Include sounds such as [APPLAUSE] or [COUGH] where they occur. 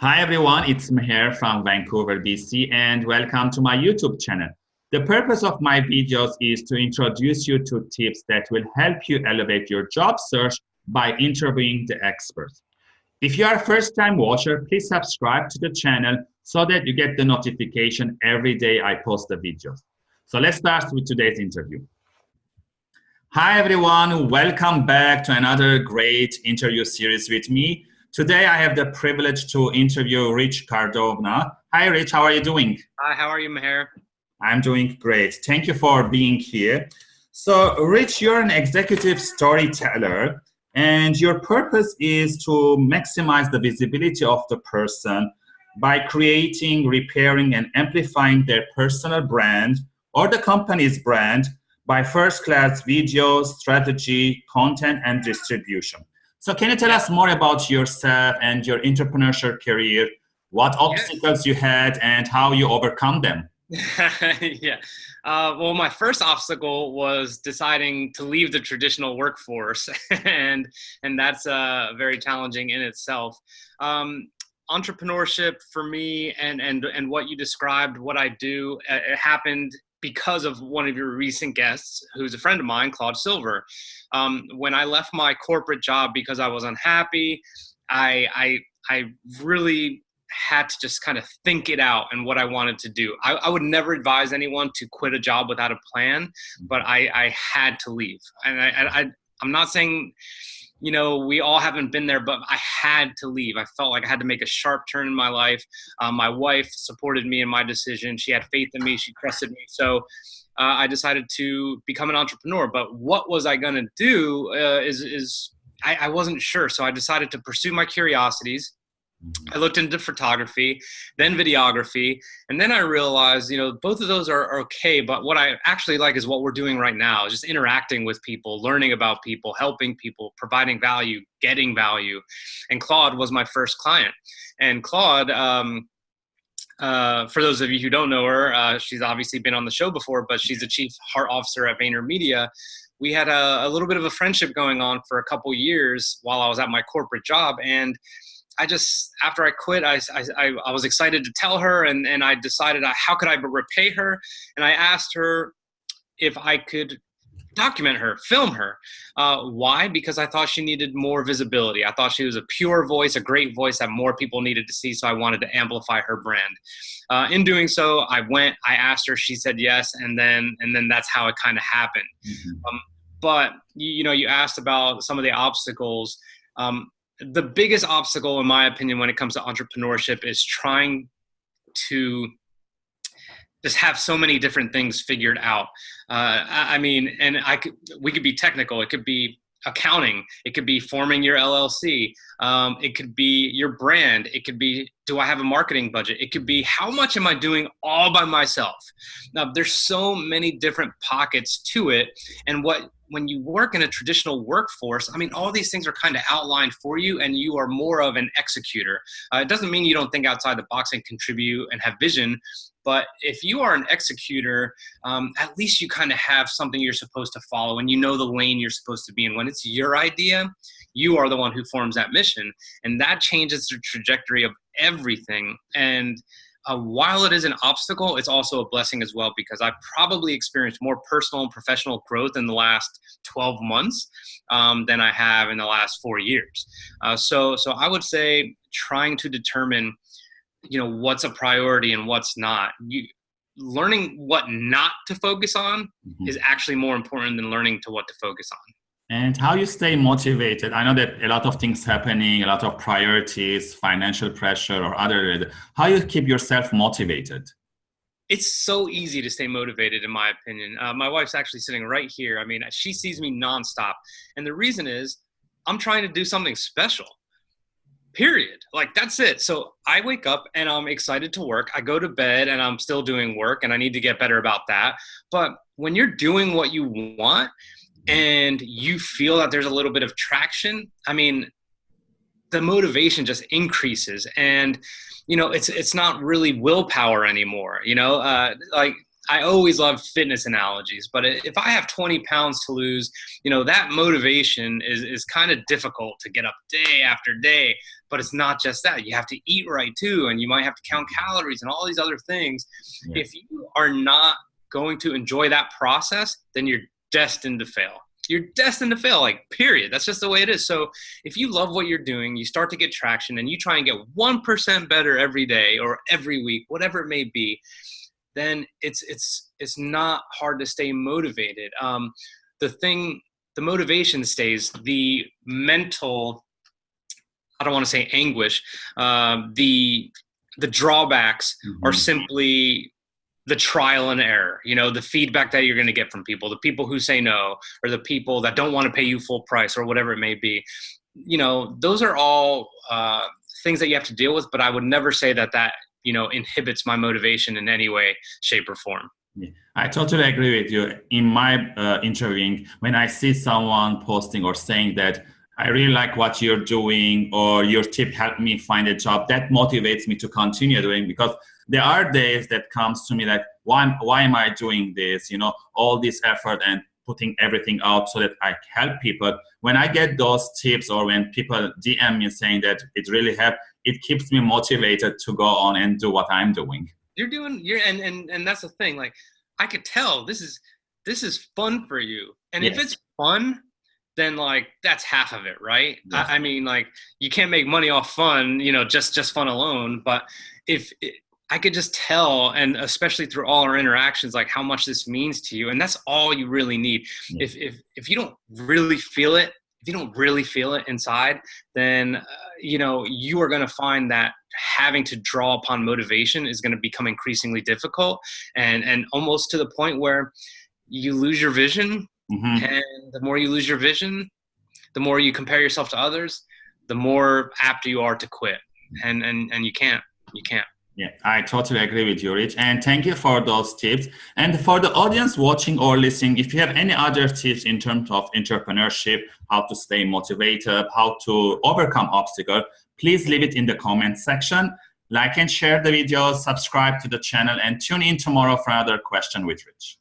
Hi everyone, it's Meher from Vancouver, BC, and welcome to my YouTube channel. The purpose of my videos is to introduce you to tips that will help you elevate your job search by interviewing the experts. If you are a first-time watcher, please subscribe to the channel so that you get the notification every day I post the videos. So let's start with today's interview. Hi everyone, welcome back to another great interview series with me. Today, I have the privilege to interview Rich Cardona. Hi, Rich. How are you doing? Hi, how are you, Meher? I'm doing great. Thank you for being here. So, Rich, you're an executive storyteller, and your purpose is to maximize the visibility of the person by creating, repairing, and amplifying their personal brand or the company's brand by first-class video, strategy, content, and distribution. So can you tell us more about yourself and your entrepreneurship career, what obstacles you had and how you overcome them? [LAUGHS] yeah. Uh, well, my first obstacle was deciding to leave the traditional workforce, [LAUGHS] and and that's uh, very challenging in itself. Um, entrepreneurship for me, and and and what you described, what I do, uh, it happened because of one of your recent guests, who's a friend of mine, Claude Silver. Um, when I left my corporate job because I was unhappy, I, I, I really had to just kind of think it out and what I wanted to do. I, I, would never advise anyone to quit a job without a plan, but I, I had to leave. And I, I, I'm not saying you know, we all haven't been there, but I had to leave. I felt like I had to make a sharp turn in my life. Um, my wife supported me in my decision. She had faith in me. She trusted me. So uh, I decided to become an entrepreneur. But what was I going to do uh, is, is I, I wasn't sure. So I decided to pursue my curiosities I looked into photography, then videography, and then I realized, you know, both of those are, are, okay. But what I actually like is what we're doing right now, just interacting with people, learning about people, helping people, providing value, getting value. And Claude was my first client. And Claude, um, uh, for those of you who don't know her, uh, she's obviously been on the show before, but she's the chief heart officer at VaynerMedia. We had a, a little bit of a friendship going on for a couple years while I was at my corporate job, and I just after I quit, I, I, I was excited to tell her, and and I decided uh, how could I repay her, and I asked her if I could document her, film her. Uh, why? Because I thought she needed more visibility. I thought she was a pure voice, a great voice that more people needed to see. So I wanted to amplify her brand. Uh, in doing so, I went. I asked her. She said yes, and then and then that's how it kind of happened. Mm -hmm. um, but you, you, know, you asked about some of the obstacles. Um, the biggest obstacle, in my opinion, when it comes to entrepreneurship is trying to just have so many different things figured out. Uh, I, I mean, and I could, we could be technical. It could be accounting. It could be forming your LLC. Um, it could be your brand. It could be, do I have a marketing budget? It could be, how much am I doing all by myself? Now, there's so many different pockets to it. And what when you work in a traditional workforce, I mean, all these things are kind of outlined for you and you are more of an executor. Uh, it doesn't mean you don't think outside the box and contribute and have vision, but if you are an executor, um, at least you kind of have something you're supposed to follow and you know the lane you're supposed to be in. When it's your idea, you are the one who forms that mission. And that changes the trajectory of everything. And uh, while it is an obstacle, it's also a blessing as well because I've probably experienced more personal and professional growth in the last 12 months um, than I have in the last four years. Uh, so, so I would say trying to determine, you know, what's a priority and what's not. You, learning what not to focus on mm -hmm. is actually more important than learning to what to focus on and how you stay motivated? I know that a lot of things happening a lot of priorities financial pressure or other how you keep yourself motivated? It's so easy to stay motivated in my opinion. Uh, my wife's actually sitting right here. I mean she sees me nonstop. And the reason is i'm trying to do something special period. Like that's it. So i wake up and i'm excited to work. I go to bed and i'm still doing work and i need to get better about that. But when you're doing what you want and you feel that there's a little bit of traction, I mean, the motivation just increases and you know it's it's not really willpower anymore you know uh, like I always love fitness analogies, but if I have 20 pounds to lose, you know, that motivation is, is kind of difficult to get up day after day. But it's not just that. You have to eat right too, and you might have to count calories and all these other things. Yeah. If you are not going to enjoy that process, then you're destined to fail. You're destined to fail like period. That's just the way it is. So if you love what you're doing you start to get traction and you try and get 1% better every day or every week whatever it may be then it's it's it's not hard to stay motivated. Um, the thing the motivation stays the mental i don't want to say anguish um, the the drawbacks mm-hmm. are simply the trial and error you know the feedback that you're going to get from people the people who say no or the people that don't want to pay you full price or whatever it may be you know those are all uh, things that you have to deal with but i would never say that that you know inhibits my motivation in any way shape or form yeah, I totally agree with you. In my uh, interviewing, when I see someone posting or saying that I really like what you're doing or your tip helped me find a job, that motivates me to continue doing because there are days that comes to me like, why, why am I doing this? You know, all this effort and putting everything out so that I help people. When I get those tips or when people DM me saying that it really helped, it keeps me motivated to go on and do what I'm doing. You're doing you're and and and that's the thing. Like I could tell this is this is fun for you. And yes. if it's fun, then like that's half of it, right? Yes. I, I, mean, like you can't make money off fun, you know, just just fun alone. But if it, I could just tell, and especially through all our interactions, like how much this means to you, and that's all you really need. If if if you don't really feel it, if you don't really feel it inside, then uh, you know you are going to find that having to draw upon motivation is going to become increasingly difficult, and and almost to the point where you lose your vision. Mm-hmm. And the more you lose your vision, the more you compare yourself to others, the more apt you are to quit. And and and you can't. You can't. Yeah, I totally agree with you, Rich. And thank you for those tips. And for the audience watching or listening, if you have any other tips in terms of entrepreneurship, how to stay motivated, how to overcome obstacles, please leave it in the comment section. Like and share the video, subscribe to the channel, and tune in tomorrow for another question with Rich.